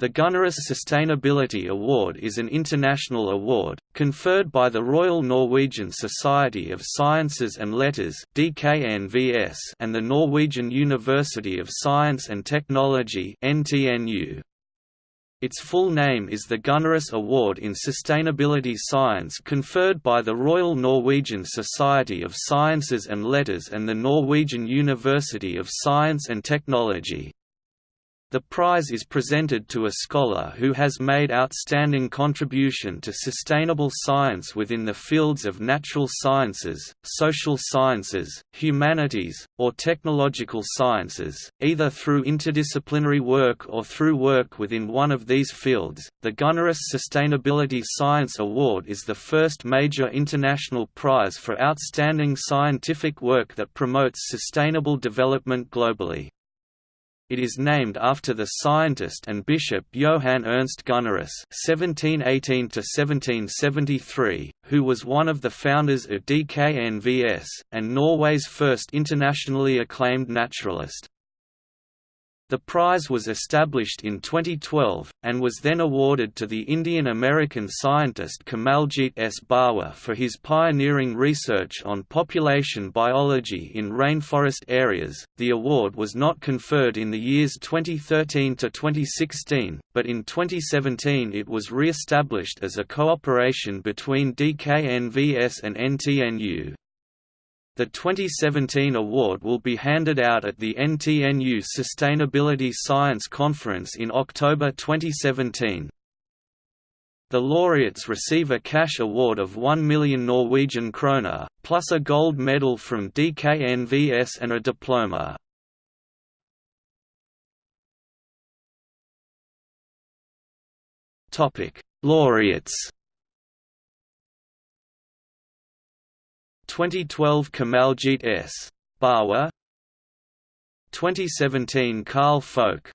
The Gunnerus Sustainability Award is an international award, conferred by the Royal Norwegian Society of Sciences and Letters and the Norwegian University of Science and Technology its full name is the Gunnerus Award in Sustainability Science conferred by the Royal Norwegian Society of Sciences and Letters and the Norwegian University of Science and Technology. The prize is presented to a scholar who has made outstanding contribution to sustainable science within the fields of natural sciences, social sciences, humanities, or technological sciences, either through interdisciplinary work or through work within one of these fields. The Gunnerus Sustainability Science Award is the first major international prize for outstanding scientific work that promotes sustainable development globally. It is named after the scientist and bishop Johann Ernst Gunnerus (1718–1773), who was one of the founders of DKNVS and Norway's first internationally acclaimed naturalist. The prize was established in 2012, and was then awarded to the Indian-American scientist Kamaljit S. Bawa for his pioneering research on population biology in rainforest areas. The award was not conferred in the years 2013 to 2016, but in 2017 it was re-established as a cooperation between DKNVS and NTNU. The 2017 award will be handed out at the NTNU Sustainability Science Conference in October 2017. The laureates receive a cash award of 1 million Norwegian kroner, plus a gold medal from DKNVS and a diploma. Laureates 2012 Kamaljit S. Bawa 2017 Carl Folke